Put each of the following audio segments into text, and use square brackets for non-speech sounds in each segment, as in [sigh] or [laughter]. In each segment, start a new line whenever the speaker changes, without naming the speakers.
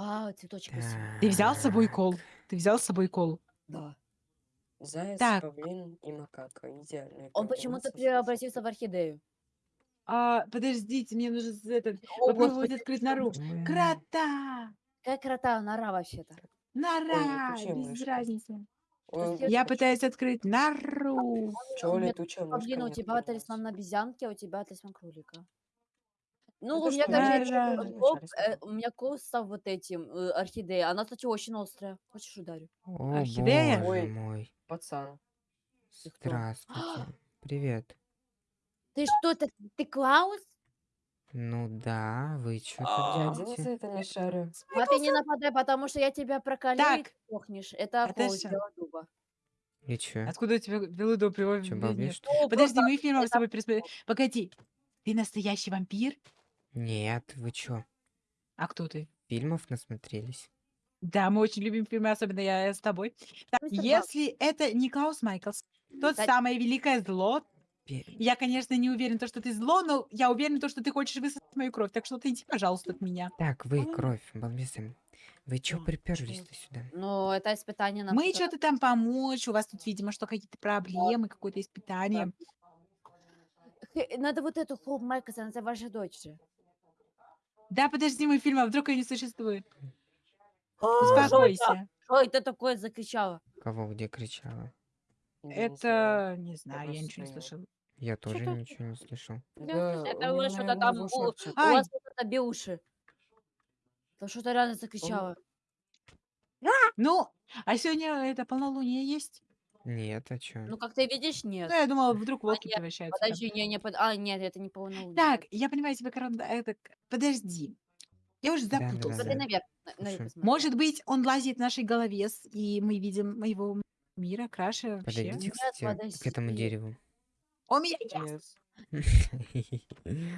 Вау, цветочек красивый.
Ты взял с собой кол? Ты взял с собой кол?
Да.
Заяц,
Так.
павлин и макака. Идеальная
Он почему-то
комбинация,
преобразился в орхидею.
А, подождите, мне нужно с- этот,
О,
попробовать
господи,
открыть нору.
М,
Крота!
Какая крота нора вообще-то.
Нора!
летучая
Без
мышка.
разницы.
Ой,
Я пытаюсь открыть нору.
чего
у меня
летучая мышка
Павлин, у
не
тебя
открывается?
талисман обезьянки, а у тебя талисман кролика. Ну,
Это
у меня,
что,
короче,
Да,
кол- э, у меня коса вот этим э, орхидеей. Она, кстати, очень острая. Хочешь ударю?
Ну,
А
а
Орхидея?
Орхидея?
Ой.
Орхидея?
Ой.
мой.
Пацан.
Ты кто?
Здравствуйте. [gasps] Привет.
Ты что, ты, ты Клаус?
Ну да, вы что
Я
тут
один за
делаете?
это не шарю.
Папе не нападай, потому что я тебя проколю и
Так.
ты сохнешь. Это
Это что?
белодуба.
И чё?
Откуда у тебя белудо?
Чё, что ли?
Ну,
Подожди,
просто
мы фильмом с
это-
тобой пересмотрели. Погоди, ты настоящий вампир?
Нет, вы чё?
А кто ты?
Фильмов насмотрелись?
Да, мы очень любим фильмы, особенно я с тобой. Так,
Мистер
если это не Клаус Майклс, тот
Да.
самое великое зло,
Пе-
я, конечно, не уверен, то, что ты зло, но я уверен, то, что ты хочешь высосать мою кровь. Так что ты иди, пожалуйста, от меня.
Так, вы, кровь, балбесы. Вы чё приперлись-то сюда?
Ну, это испытание на
Мы что-то там помочь, у вас тут, видимо, что какие-то проблемы, какое-то испытание.
Надо вот эту Хоуп Майклс, она ваша дочь же.
Да, подожди, мой фильм, а вдруг ее не существует?
А, Что это?
Успокойся.
Что это такое закричала?
Кого где кричала?
Это, не знаю, я ничего не слышала.
Я тоже ничего не слышал.
Это
у
вы что-то там, у, вас что-то беуши. Там что-то реально закричало.
Ну, а сегодня это полнолуние есть?
Нет, а чё?
Ну, как ты видишь, нет.
Ну, я думала, вдруг волки
нет,
превращаются. там.
Подожди, не, не, под... а, нет, это не полнолуние.
Так, я понимаю тебе, Каранда, это... к- Подожди. Я уже
Да-да-да.
запутался.
Смотри наверх, на- наверх
Слушай.
посмотри.
Может быть, он лазит в нашей голове, с- и мы видим моего мира краше вообще.
Подойдите,
Нет,
кстати, к этому
подожди.
дереву.
У меня
Нет. [laughs]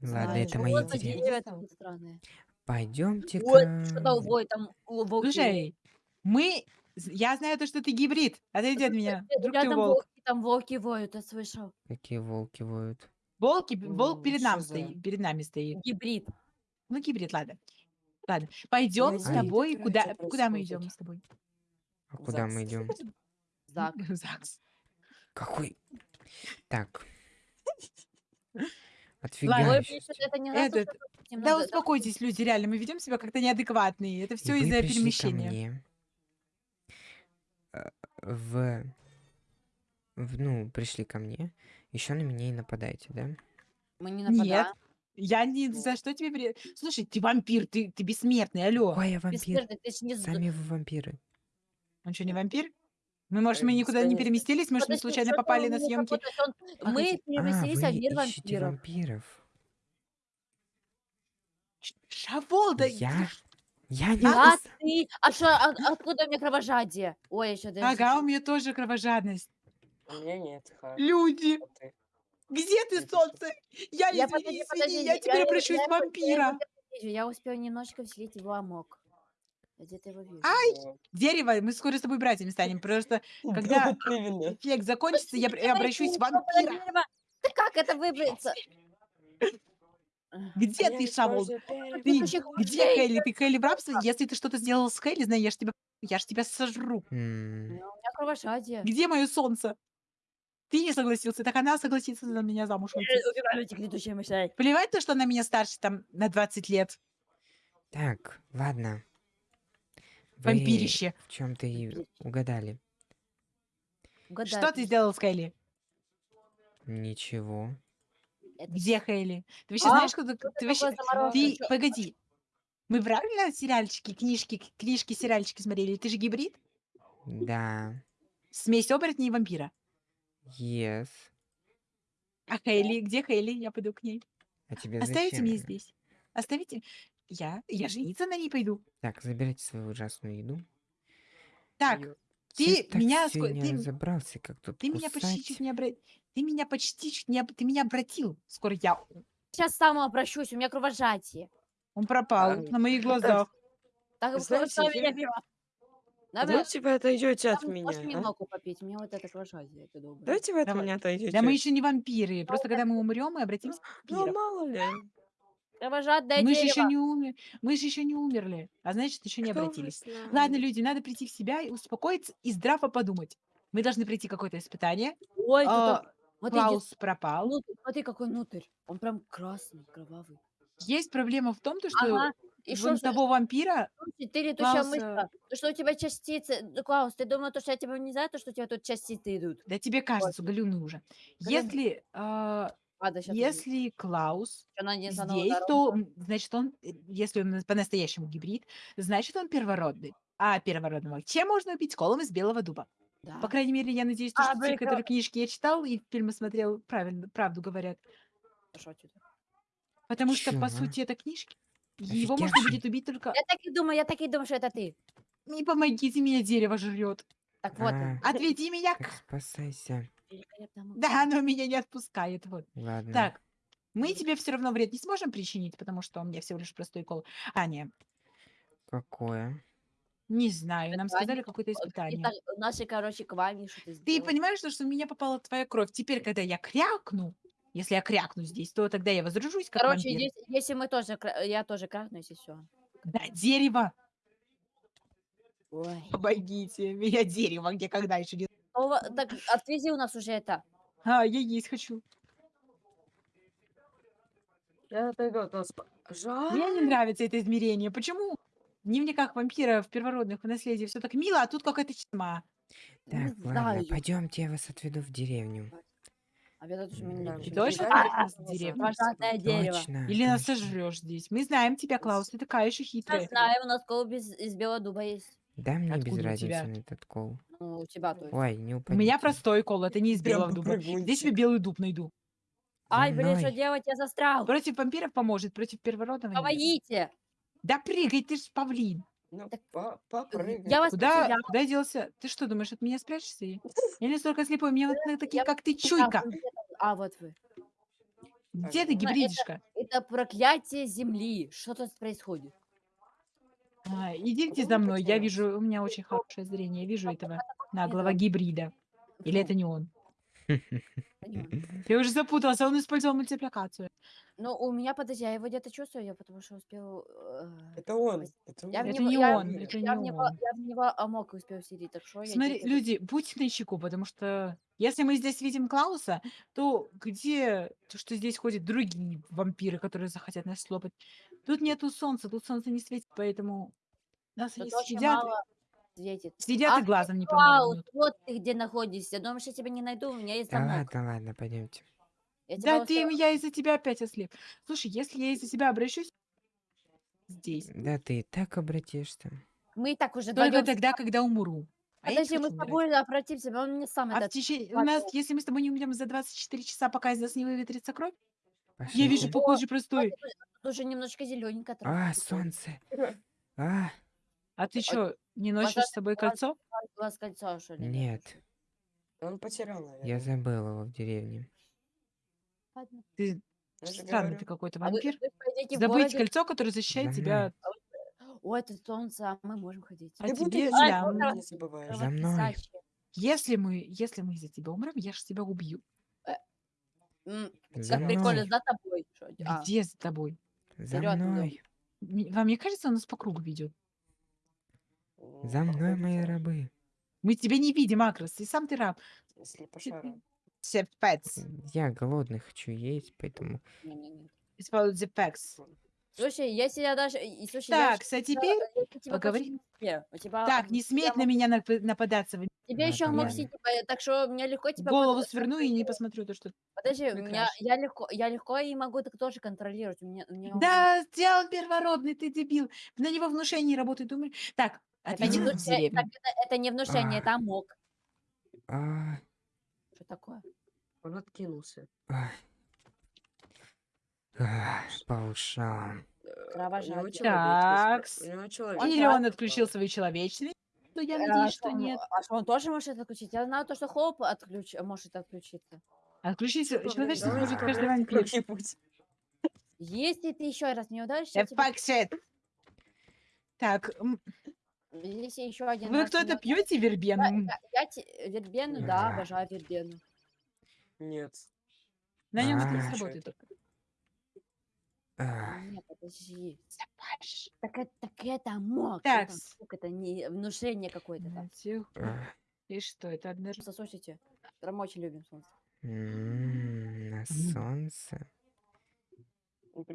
Ладно,
Ай,
это
вот
мои деревья.
деревья такие странные.
Пойдемте
Ой, что-то вой, там у, волки.
Слушай, мы... з- Я знаю то, что ты гибрид. Отойди от меня. Вдруг ты
Рядом
волк.
волки, там волки воют, я слышал.
Какие волки воют.
Волки, волк перед, нам
за-
стоит, перед нами стоит.
Гибрид.
Ну, гибрид, ладно. Ладно, пойдем с
знаю,
тобой. Куда, куда мы
происходит.
идем с тобой?
А куда мы
Загс.
идем? [laughs]
Зак.
В ЗАГС.
Какой? Так. [laughs]
Ой,
Отфигаешь.
блин, что-то это не раз
Этот, Да успокойтесь, люди, реально, мы ведем себя как-то неадекватные. Это все из-за перемещения.
Мне, э, В... в- Ну, пришли ко мне. Еще на меня и нападаете, да?
Мы не
Нет,
нападаем.
я ни за что тебе... при- Слушай, ты вампир, ты, ты бессмертный, алло.
Какой я вампир?
Бессмертный, ты ж не... з-
Сами вы вампиры.
Он что, не вампир? Мы, может, мы
Э,
никуда не переместились, может, мы
Подожди,
случайно
что-то
попали на
меня
съемки.
какой-то сон.
А,
Мы
хотите-
переместились
а,
в
вы
мир
ищете
вампиров.
вампиров.
Шавол, да...
Я... Я не...
А
ус-
ты? А что, откуда у меня кровожадие? Ой, еще даже...
Ага, у меня тоже кровожадность.
У меня нет. Ха.
Люди,
А ты?
где ты, солнце? Я,
Я,
извини,
подожди,
извини,
подожди,
я теперь
я-
обращусь
я
в
его- я его
вампира.
вижу, Я успела немножечко вселить его амок. Я где-то его вижу.
Ай! Дерево, мы скоро с тобой братьями станем. [laughs] Просто когда
вот именно.
эффект закончится, я, я обращусь в вампира.
Да как это выбраться?
Где ты, Шавол? Ты где. Хейли? Ты Хейли в рабстве? Если ты что-то сделал с Хейли, знаю, я ж тебя, я ж тебя сожру.
Ну, У меня кровожадие.
Где мое солнце? Ты не согласился, так она согласится за меня замуж
летучих мышей.
Плевать то, что она меня старше там на 20 лет.
Так, ладно. Вы
Вампирище.
в чем-то и угадали.
Угадай,
Что ты сделал с Хейли?
Ничего.
Это
Где Хейли? Ты вообще
А,
знаешь, кто ты,
что
ты
ты
вообще... Ты, погоди. Мы правильно сериальчики, книжки, книжки, сериальчики смотрели? Ты же гибрид?
Да.
Смесь оборотня и вампира.
Yes.
А Хейли? Где Хейли? Я пойду к ней.
А тебе
Оставите
зачем?
меня здесь. Оставите. Я, я жениться на ней пойду.
Так, забирайте свою ужасную еду.
Так,
Ё-
ты
так
меня... ты,
разобрался, как тут
ты меня почти чуть не обратил. Ты меня почти чуть не... об- Ты меня обратил. Скоро я...
Сейчас сам обращусь, у меня кровожадие.
Он пропал
А,
на моих глазах.
Так,
Знаете,
что меня
я-
пиво? Да,
Давайте вы отойдете от
там
меня.
Можешь
а?
немного попить? Меня вот это кровожадие, это доброе.
Давайте вы от
Давай.
меня отойдете.
Да мы еще не вампиры. Просто когда мы умрем, мы обратимся в
Ну,
вампиров.
мало ли.
Кровожадное
Мы же
дерево.
еще не умер, мы же еще не умерли, а значит, еще не
Кто вы
обратились.
знаете?
Ладно, люди, надо прийти в себя и успокоиться и здраво подумать. Мы должны пройти какое-то испытание.
Ой, тут
а,
смотри, где
Клаус пропал.
внутрь, смотри, какой внутрь. Он прям красный, кровавый.
Есть проблема в том, то, что
Ага. И
вон
что,
того вампира
ты летучая
Клауса-?
То, что у тебя частицы... Да, Клаус, ты думал, то, что я тебя не знаю, то, что у тебя тут частицы идут?
Да тебе кажется, галюны уже. Если, а,
Ладно, сейчас
если Клаус здесь, то м, значит он, э, если он по-настоящему гибрид, значит он первородный. А первородного чем можно убить? Колом из белого дуба.
Да.
По крайней мере, я надеюсь, то,
А,
что те,
прикол.
которые книжки я читал и фильмы смотрел, правильно, правду говорят. Потому что, по сути, это книжки. Его можно будет убить только...
Я так и думаю, я так и думаю, что это ты.
Не помогите, меня дерево жрет.
Так вот.
А.
Отведи меня. К-
спасайся.
Да, оно меня не отпускает. Вот.
Ладно.
Так, мы тебе все равно вред не сможем причинить, потому что у меня всего лишь простой кол. А, не,
Какое?
Не знаю, нам
Испытание.
сказали какое-то
Вот
испытание.
какие-то Наши, короче, квами что-то
Ты понимаешь, что, что в меня попала твоя кровь? Теперь, когда я крякну, если я крякну здесь, то тогда я возрожусь как
Короче,
вампир.
если, если мы тоже, кра- я тоже крахнусь, и все.
Да, дерево!
Ой.
Помогите, меня [laughs] дерево, где когда еще не...
Ну, так отвези у нас уже это.
А, я есть хочу.
Я отойду от вас. Жаль.
Мне не нравится это измерение. Почему? В дневниках вампира в первородных в наследии все так мило, а тут какая-то тьма.
Не
Так, ладно,
знаю.
пойдемте, я вас отведу в деревню.
А я даже меня не
Да,
Ты
пишет.
точно отведёшь нас в деревню?
Дерево.
Точно.
Или нас
точно.
сожрешь здесь? Мы знаем тебя, Клаус, ты такая еще
Я
хитрая.
знаю, у нас колб из, из белого дуба есть.
Да мне без
Откуда у
разницы
тебя?
на этот кол.
Ну, у тебя то есть.
Ой, не
У
упадите.
меня простой кол, это не из
Прям
белого дуба. Здесь тебе белый дуб найду.
Ай, блин, что
мной.
делать? Я застрял.
Против вампиров поможет, против первородного нет.
Помогите.
Да прыгай, ты ж павлин.
Ну,
Так,
по- попрыгай.
Я вас
Куда,
потеряла.
куда делся? Ты что, думаешь, от меня спрячешься? Я не столько слепой, мне вот [laughs] на такие, как ты, чуйка.
А, вот вы.
Где ты
Ну,
это-
гибридишка?
Это проклятие земли. Что тут происходит?
А, идите за мной, я вижу, у меня очень хорошее зрение, я вижу этого наглого
да.
гибрида. Или это не он? Я уже запутался, он использовал мультипликацию.
Ну, у меня, подожди, я его где-то чувствую, я потому что успел... э,
Это он. Это
Я в
он.
Это
него-
не
я-
он, это
я в
не
него,
он.
я в него амок успел сидеть, так что я
Смотри,
где-то-
люди, будьте начеку, потому что если мы здесь видим Клауса, то где то, что здесь ходят другие вампиры, которые захотят нас слопать? Тут нету солнца, тут солнце не светит, поэтому нас
Тут
они
очень
съедят,
мало светит.
съедят и
Ах,
глазом не
Клаус,
поморгнут.
вот ты где находишься. Думаешь, я тебя не найду? У меня есть
Да
замок.
ладно, ладно, пойдемте.
Я тебя
Да ты, я из-за тебя опять ослеп. Слушай, если я из-за тебя обращусь здесь,
Да ты и так обратишься.
Мы и так уже
только
вдвоем-
тогда, когда умру. А я не
Подожди, мы
хочу
с
умирать.
тобой обратимся, он мне сам
А в
этот...
течение... У нас, если мы с тобой не умрем за 24 часа, пока из нас не выветрится кровь, я вижу похожий простой.
Тут уже немножко зелененько.
А, солнце. [laughs] А,
А ты что, не носишь с собой кольцо?
У вас кольцо, что ли?
нет,
Он потерял, наверное.
я забыл его в деревне.
Ладно.
Ты
Я же
странный
говорю.
ты какой-то
А вы-
вампир.
вы пойдите в
Забыть
городе-
кольцо, которое защищает
За
тебя.
О, это солнце, а мы можем ходить.
А
Ты будто
тебе,
ничего
да,
ну,
не забываешь.
За мной.
Если мы, если мы из-за тебя умрем, я же тебя убью.
М,
За
Как прикольно,
мной,
за тобой. А,
Где за тобой?
за
вперед идем.
мной,
М- Вам не кажется, он нас по кругу ведет?
Ну,
за мной, мои
да.
рабы.
Мы тебя не видим, Акрос, и сам ты раб.
По шарам.
Сепец.
Я голодный, хочу есть, поэтому...
It's called the pecs.
Слушай, если я даже... и- Слушай, я
Так,
щ-
а
я-
теперь
я. У тебя,
Так, не смейте на
мог-
меня нап- нападаться.
Тебе еще мог
ладно.
сидеть, э, так что мне легко тебя...
Голову
под-
сверну и не посмотрю то, что...
Подожди, у меня, я легко, я легко и могу так тоже контролировать. У меня, у меня
Да, сделал первородный, ты дебил. На него внушение работает, думаешь? Так,
это не, внушение, это, это не внушение,
А.
это амок.
А,
Что такое?
Он откинулся.
а. А, по ушам.
Э, человечность
Или он отключил свою человечность? Но я
А
надеюсь,
что
что
он-
нет.
А что он тоже может отключить? Я знаю то, что Хоуп отключ... может отключиться.
Отключить человечность может каждый вампир.
как-нибудь.
Если ты еще раз не ударишь,
shit. Так,
Если еще один
вы кто-то пьете вербену?
Я, я- я те- вербену, Да. обожаю вербену.
Нет.
На нем это не сработает.
А,
Нет, подожди. Так это, так это мог.
Так,
Это, не внушение какое-то там.
И что, это одна...
Солнце, слушайте, прям очень любим солнце.
На солнце.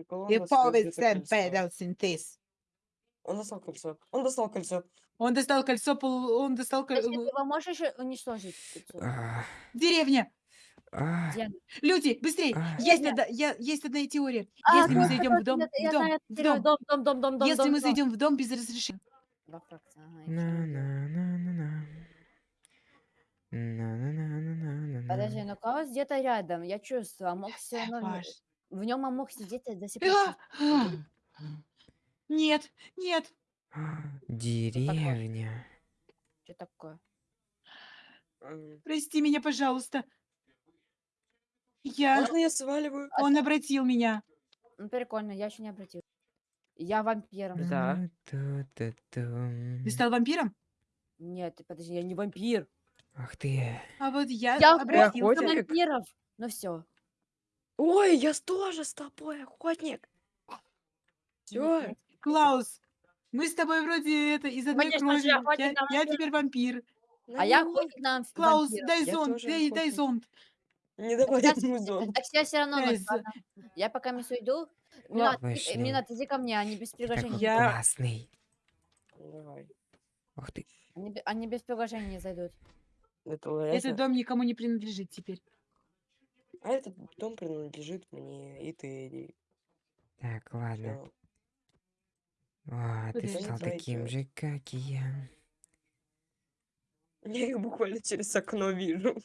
Повод
где-то
сен
кольцо.
педал синтез.
Он достал кольцо. Он достал кольцо.
Он достал кольцо, пол- он достал
Подожди,
кольцо.
ты его можешь уничтожить? кольцо?
Деревня!
А.
Люди, быстрее!
А.
Есть, одна, я, есть одна теория.
А,
Если мы зайдем в дом, в дом, в
дом,
Дом,
дом, дом, дом, дом,
если
дом,
мы
дом.
зайдем в дом без разрешения.
Во Франции. На-на-на-на-на.
На-на-на-на-на-на. ну Каос где-то рядом, я чувствую, а мог все равно...
Паш.
В нем а мог сидеть до сих пор.
А! Нет, нет,
Деревня.
Что такое?
Прости меня, пожалуйста. Я...
Можно я сваливаю?
Он обратил меня.
Ну, прикольно, я еще не обратил. Я вампиром.
Да.
Ты стал вампиром?
Нет, ты подожди, я не вампир.
Ах ты.
А вот я,
Я
обратился.
охотник вампиров. Ну все.
Ой, я тоже с тобой, охотник. Все.
Клаус, мы с тобой вроде это из одной
Конечно же,
крови.
охотник
Я,
на
я
вампира.
теперь вампир.
А я охотник на вамп-
Клаус,
вампиров.
дай
Я
зонт,
тоже
дай, дай
охотник.
зонт.
Не давай
Сейчас-
ему зон.
Так я все равно ладно? Я пока мису иду.
Ла-
Минат, Минат, иди ко мне, они без приглашения.
Я-
классный.
Давай.
Ух ты.
Они, бе- они без приглашения не зайдут.
Это.
Этот дом никому не принадлежит теперь.
А этот дом принадлежит мне, и ты, Эдди.
Так, ладно.
Всё.
А, ты
Подожди.
стал таким же, как и я.
Я их буквально через окно вижу.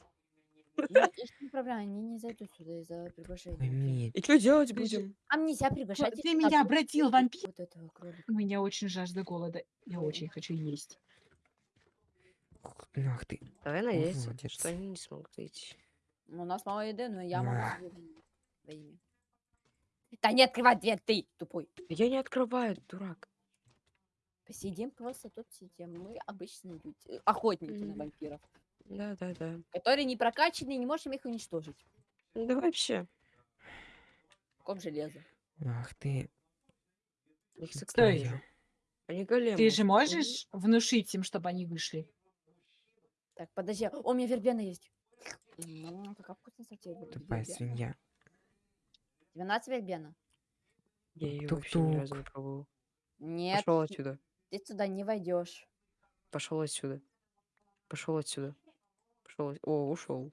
[laughs]
Есть не проблема, они не зайдут сюда из-за приглашения.
И что делать будем?
А мне нельзя приглашать.
ты меня обратил, вампир.
Вот этого кролика.
У меня очень жажда голода. Я очень хочу есть.
Ах ты.
Давай надеяться,
Молодец.
что они не смогут зайти.
Ну, У нас мало еды, но я могу имя. Да не открывай дверь, ты тупой.
Я не открываю, дурак.
Посидим просто тут сидим. Мы обычные люди, охотники на вампиров,
Да, да, да.
которые не прокачаны, не можем их уничтожить.
Ну да вообще.
Ком железо.
Ах ты.
Их
Стой.
Они големы.
Ты же можешь внушить им, чтобы они вышли?
Так, подожди. О, у меня вербена есть. М, Какая вкусная сортир.
Тупая свинья.
12 вербена?
Я ее вообще ни разу не
Тук-тук.
пробовал.
Нет,
Пошел отсюда.
ты сюда не войдешь.
Пошел отсюда. Пошел отсюда. Пошел. О, ушел.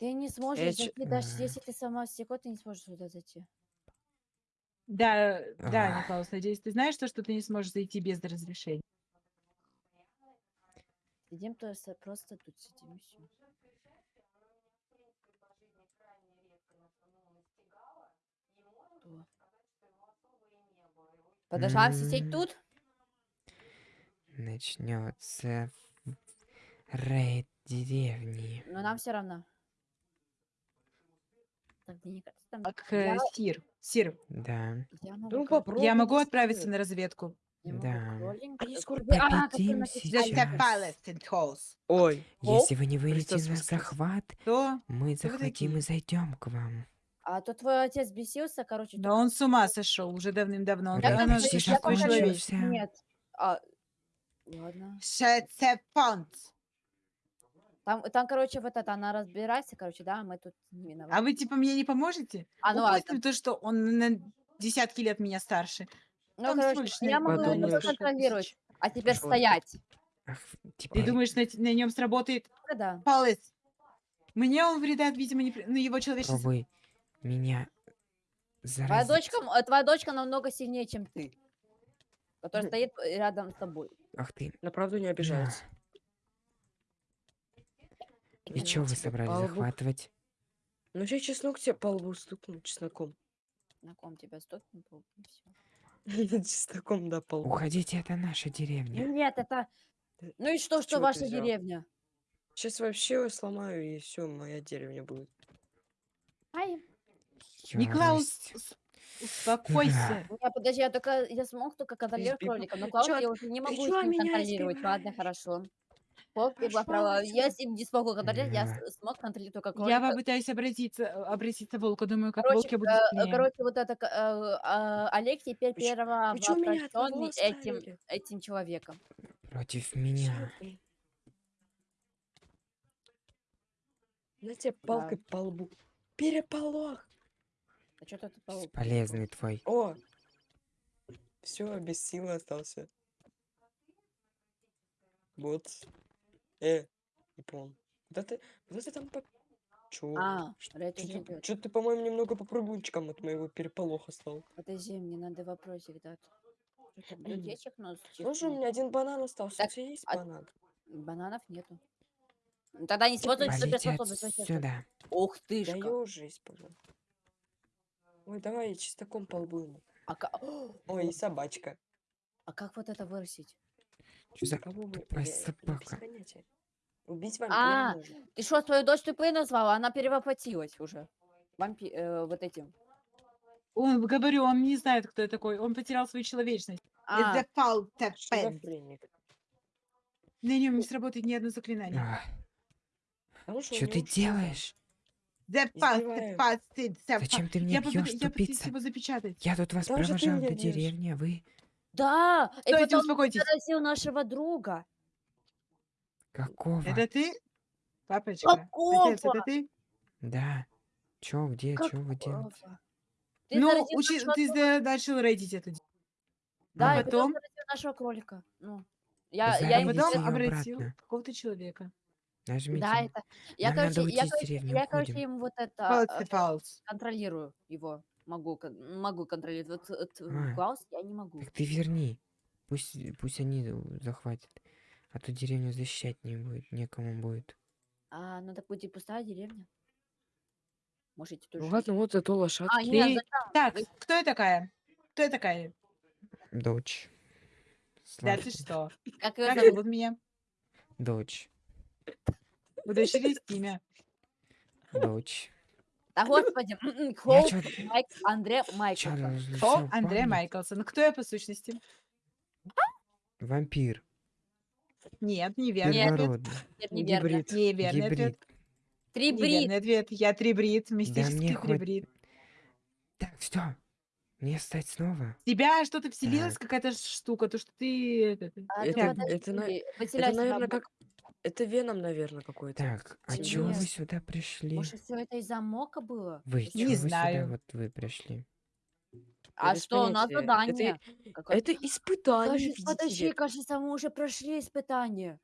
Ты не сможешь
чё-
зайти, даже
Ага.
если ты сама стекло, ты не сможешь сюда зайти.
Да, да. Николас, надеюсь, ты знаешь то, что ты не сможешь зайти без разрешения.
Сидим то есть просто тут сидим и все. Подошла сидеть
М.
тут?
Начнется рейд деревни.
Но нам все равно. Так, мне не кажется, там...
Так,
Я,
э, Сир, Сир,
Да.
я могу,
Ну попробуй.
я могу отправиться на разведку.
да.
Они скоро
а,
сейчас.
Ой.
Если вы не выйдете на захват,
То,
мы захватим и зайдем к вам.
А то твой отец бесился, короче.
да он с ума сошел уже давным-давно. Он
там
почти
уже.
Нет. А, ладно.
Шецепонт.
Там, там, короче, вот это, она разбирается, короче, да, мы тут не виноваты.
А вы типа мне не поможете?
А, ну ладно.
Упустим то, что он на десятки лет меня старше.
Ну,
там
короче, я могу это
подумаешь.
проконтролировать. А теперь
Пошёл.
стоять. [laughs]
Ах,
Ты думаешь, на, на нем сработает
Ну Да.
палец? Мне он вреда, видимо, не... при- Ну, его человечество...
попробуй меня
Твоя
заразить.
дочка, м- э, твоя дочка намного сильнее, чем ты. Которая стоит э, рядом с тобой.
Ах ты.
На правду не обижается.
И чё вы собрались
по лбу.
захватывать?
Ну сейчас чеснок тебе по лбу стукну чесноком.
На ком тебя то и всё. [laughs]
Чесноком, да, по лбу.
Уходите, это наша деревня.
Нет, это... Ну и что, что ваша деревня?
Сейчас вообще сломаю, и все, моя деревня будет.
Ай,
Никлаус, успокойся.
не, подожди, я только, я смог только контролировать
Избегу.
кролика, но Клаус
чё
я уже не могу
чё
с ним
меня
контролировать. Ладно, хорошо. Хоп, и права. Я с ним не смогу контролировать, я с- смог контролировать только
Я
кролика.
попытаюсь обратиться, э, обратиться волку. Думаю, как
Короче,
волк я буду
э, э,
сильнее.
короче, вот это, к- э, а, Олег теперь
Вы чё-
первого
вы чё меня одного
воплощенный этим,
оставили?
этим человеком.
Против меня.
ты? На тебе палкой по лбу. Переполох.
А что тут пол-
Полезный твой.
О! Все, без силы остался. Вот. Э, не помню. Куда ты, куда ты там по... Чё?
А,
Чё ты, по-моему, немного по прыгунчикам от моего переполоха стал.
Подожди, мне надо вопросик дать. Библиотечек [clears throat] нос
Слушай, у меня один банан остался.
Так,
у тебя есть
а-
банан?
Бананов нету. Ну, Тогда не
Валите
суперспособность.
сюда.
Ух ты
Да
ж.
я уже использовал. Ой, давай чистоком по лбу ему.
А, ка- [gasps]
Ой, и собачка.
а как вот это вырастить?
Что за
Кого вы?
тупая
Я- я без
собака?
Убить вампира
А,
можно.
Ты что, свою дочь тупой назвала? Она перевоплотилась уже. Вампи... э, вот этим.
Он, говорю, он не знает, кто я такой. Он потерял свою человечность.
А,
Это.
Шизофреник.
На нем не сработает ни одно заклинание.
А,
что
ты делаешь?
The past, past.
Зачем ты
Я
меня
попытаюсь
бьешь,
я попытаюсь
тупица?
его запечатать.
Я тут вас
Да уже ты
провожал до
бьёшь.
деревни, а вы
да! И
Стойте,
потом
успокойтесь.
заразил нашего друга.
какого?
Это ты? Папочка? Отец,
Какого?
это ты?
Да. Чё, где, чё вы делаете?
Ты
ну,
заразил
учи-
нашего
ты
друга.
за- начал рейдить эту д-
Да,
а
и потом
потом,
заразил нашего кролика. Ну, я, я
Зарядите
ему
потом
её
обратил
обратно.
какого-то человека.
Нажмите.
Да, это... Я,
Нам надо
короче,
уйти
я,
из
короче,
деревни,
я, короче,
уходим.
ему вот это
False,
э,
false.
контролирую его. Могу, кон- могу контролировать. Вот, вот
А.
Клаус я не могу.
Так ты верни. Пусть, пусть они э, захватят. А то деревню защищать не будет, некому будет.
А, ну так будет пустая деревня. Можете тоже.
Ну ладно, вот зато
А,
лошадки.
нет,
Ты-
зачем?
Так,
Вы-
кто я такая? Кто я такая?
Дочь.
Да, ты что?
Как её
Как
зовут?
зовут меня?
Дочь.
У дочери есть имя.
Дочь.
Да господи, м-м, Хоуп Майк, Андре Майклсон.
Андрей
помнить?
Майклсон. Кто я по сущности?
Вампир.
Нет, неверный ответ.
Нет, неверно.
Гибрид.
Неверный ответ.
Гибрид.
Три брит.
Неверный ответ. Я трибрид, мистический трибрид.
Так, все. Мне стать снова?
Тебя что-то вселилась какая-то штука, то что ты... этот,
А,
Это-
вот
это наверное, как... Это веном, наверное, какой-то.
Так, а
Тебе
чё вы сюда пришли?
Может, все это из-за мока было?
Вы,
Не
вы
знаю.
сюда вот вы пришли?
А
без
что, у нас
понятия.
задание. Какое-
Это испытание,
Кажется, подожди,
ли.
кажется, мы уже прошли испытание.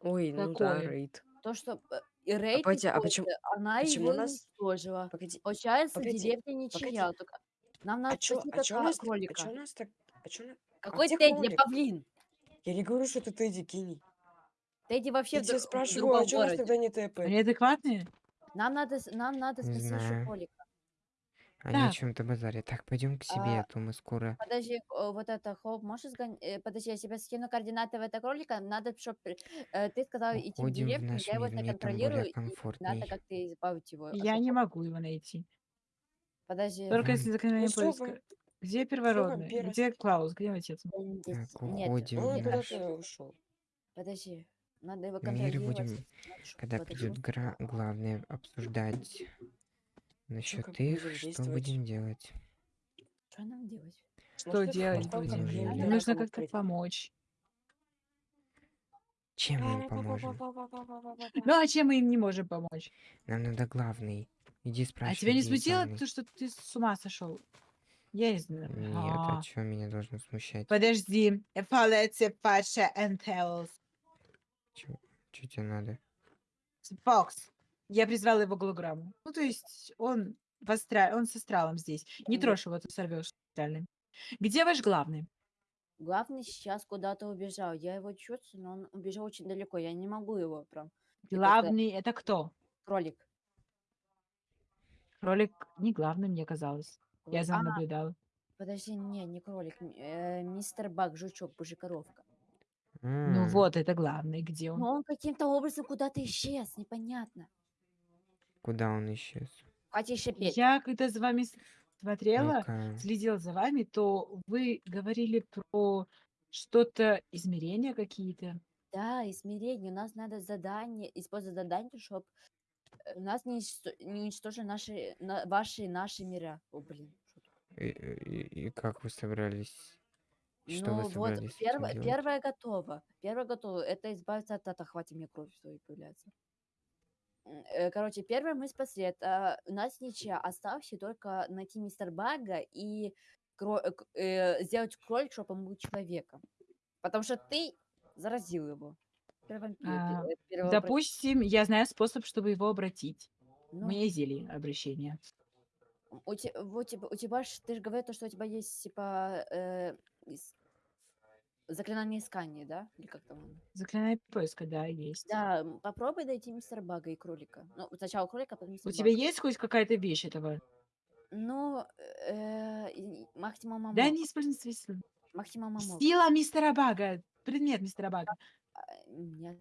Ой, ну да,
Какое?
рейд.
То, что э, и рейд
погоди, а
используя,
почему-
она
почему
его
нас-
уничтожила.
Погоди,
Получается,
погоди,
деревня ничья. Только Нам надо
а чё, а чё у нас, а
кролика.
чё у нас так... А чё на-
Какой
где
Тедди, павлин?
Я не говорю, что это Тедди Кини.
Тедди вообще
Я
в,
тебя
в
спрашиваю, а у нас тогда не ТП?
Они адекватные?
Нам надо, нам надо
Не
спасти
знаю.
кролика.
Они о
Так.
чем-то базаре. Так, пойдем к себе,
А,
а то мы скоро...
Подожди, о, вот это, Хоуп, можешь сгонять? Подожди, я тебе скину координаты этого кролика. Надо, чтобы ты сказал идти в
Уходим в
деревню,
наш
я его
мир, мне там более
контролирую, и
комфортней.
надо как-то избавить его. от
Я не
этого.
могу его найти.
Подожди.
Только если заклинание
Ну что
поиска.
вы-
Где первородный?
вампира
Где Клаус? Где отец?
м, здесь
Так,
нет,
уходим
Он
в
нет,
куда-то ушел.
Подожди, надо его
мир. Будем, когда придет гра... главное, обсуждать насчет
как
их, что будем делать.
Что нам делать?
Что
Может,
делать будем?
надо
нужно как-то помочь.
Чем мы им поможем?
Ну а чем мы им не можем помочь?
Нам надо главный. Иди
А
спрашивай.
тебя не смутило то, что ты с ума сошел? Я не знаю.
Нет,
А,
а что меня должно смущать?
Подожди. Фалете Паша and.
Что тебе надо?
Фокс. Я призвала его голограмму. Ну, то есть он, в астра... он с астралом здесь. Не трожь его, ты сорвешь астральный. Где ваш главный?
Главный сейчас куда-то убежал. Я его чувствую, но он убежал очень далеко. Я не могу его прям.
Главный это кто?
Кролик.
Кролик не главный, мне казалось. Я за
А,
ним наблюдала.
подожди, не, не кролик. э, мистер Бак, жучок, божекоровка.
Ну вот, это главный. Где он?
Но он каким-то образом куда-то исчез, непонятно.
Куда он исчез?
Хватит шипеть.
Я когда за вами с- смотрела,
Ну-ка.
следила за вами, то вы говорили про что-то, измерения какие-то.
Да, и смирение. У нас надо задание, использовать задание, чтобы у нас не, не уничтожили наши, на- ваши и наши мира. О, блин. что такое?
И, и- и как вы собрались? Что
Ну
вы
вот,
собрались этим
первое,
делать?
первое готово. Первое готово. Это избавиться от ата. Хватит мне кровь свою появляться. М, э, Короче, первое мы спасли. Это у нас ничья. Остался только найти мистер Бага и кро- э, к- э, сделать кролик, чтобы он был человеком. Потому что ты заразил его. Первый вампир,
А,
э, первого
Допустим, я знаю способ, чтобы его обратить. У
Ну,
меня есть зелье обращения.
У, те- вот тебя, у тебя ж, ты же говорил, то, что у тебя есть, типа, э, ис- заклинание искания, да? Или как там оно?
Заклинание поиска, да, есть.
Да, м, попробуй найти мистера Бага и кролика. Ну, сначала кролика, а потом
У
мистера
тебя
Бага.
есть хоть какая-то вещь этого?
Ну, э, и- максимум
Да
амок.
не используй свои силы.
Амок.
Сила мистера Бага. Предмет мистера Бага.
А, Нет.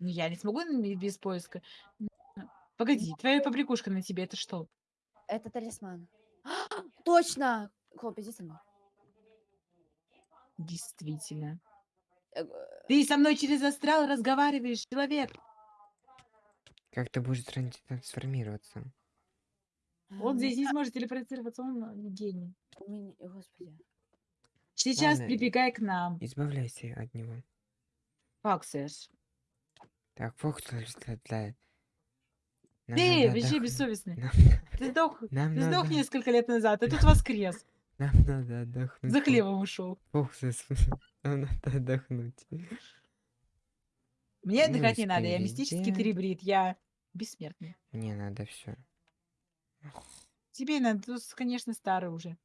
Ну, я не смогу н- без поиска. Погоди, твоя побрякушка на тебе, это что?
Это талисман. [gasps] Точно! Хлоп, иди со мной.
Действительно.
Э,
Ты со мной через астрал разговариваешь, человек.
Как ты будешь тран- трансформироваться?
Он
э,
здесь не сможет телепортироваться, он э, гений.
у меня- Господи.
Сейчас
Ладно,
прибегай к нам.
Избавляйся от него.
Как, Сэш?
Так, Фоксл, для- для- Нам
Ты
надо
вообще
отдохнуть.
бессовестный.
Нам,
Ты сдох,
нам
ты сдох
надо,
несколько лет назад, и тут воскрес.
нам надо отдохнуть.
За хлебом ушел.
Фоксл, нам надо отдохнуть.
Мне
Ну,
отдыхать не надо, я мистический
впереди.
трибрид, я бессмертный.
Мне надо все.
Тебе надо, ты, конечно, старый уже.